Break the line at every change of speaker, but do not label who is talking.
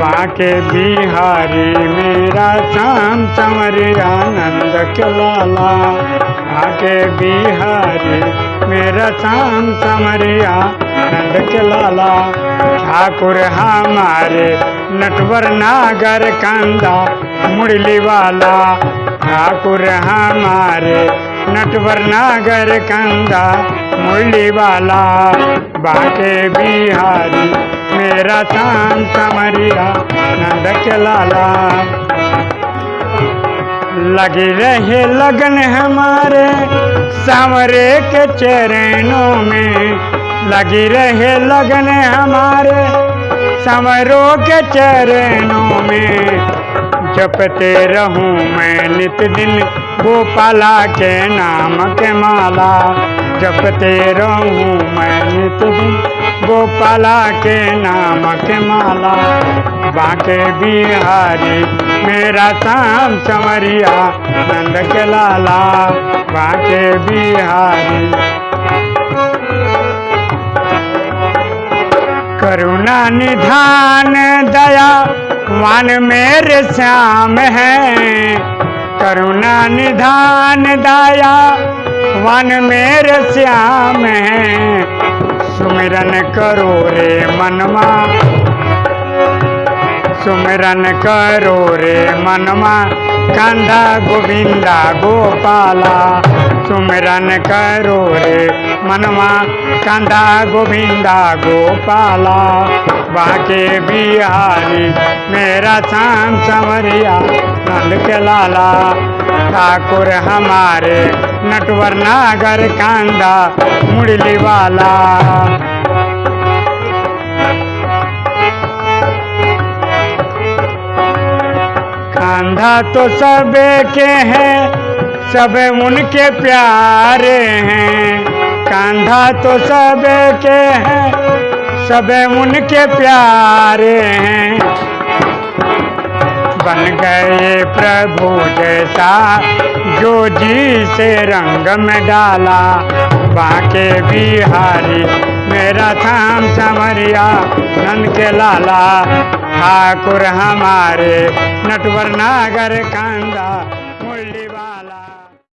बाके बिहारी, मेरा श्याम संवरिया नंद के लाला आके बिहारी, मेरा श्याम संवरिया नंद के लाला ठाकुर हमारे नटवर नागर कंदा मुरली वाला ठाकुर हमारे नटवर नागर कंदा मुरली वाला बाके बिहारी मेरा शाम समरिया नंद के लाला। लगी रहे लगन हमारे सांवरे के चरणों में। लगी रहे लगन हमारे संवरों के चरणों में। जपते रहूँ मैं नित दिन गोपाला के नाम के माला। जपते रहूँ मैं नित दिन गोपाला के नाम के माला बाके बिहारी, मेरा शाम समरिया, नंद के लाला बाके बिहारी। करुणा निधान दया वन मेरे श्याम है। करुणा निधान दया वन मेरे श्याम है। सुमिरन करो रे मनमा। सुमिरन करो रे मनमा। कंधा गोविंदा गोपाला। सुमिरन करो रे मनवा कंधा गोविंदा गोपाला। बाके बिहारी, मेरा शाम संवरिया नंद के लाला ठाकुर हमारे नटवर नागर कांदा मुरली वाला। कांधा तो सबे के हैं, सब उनके प्यारे हैं। कांधा तो सबे के हैं, सब उनके प्यारे हैं। बन गए प्रभु जैसा, जो जी से रंग में डाला, बाके बिहारी मेरा थाम समरिया नन के लाला, ठाकुर हमारे, नटवर नागर कांदा।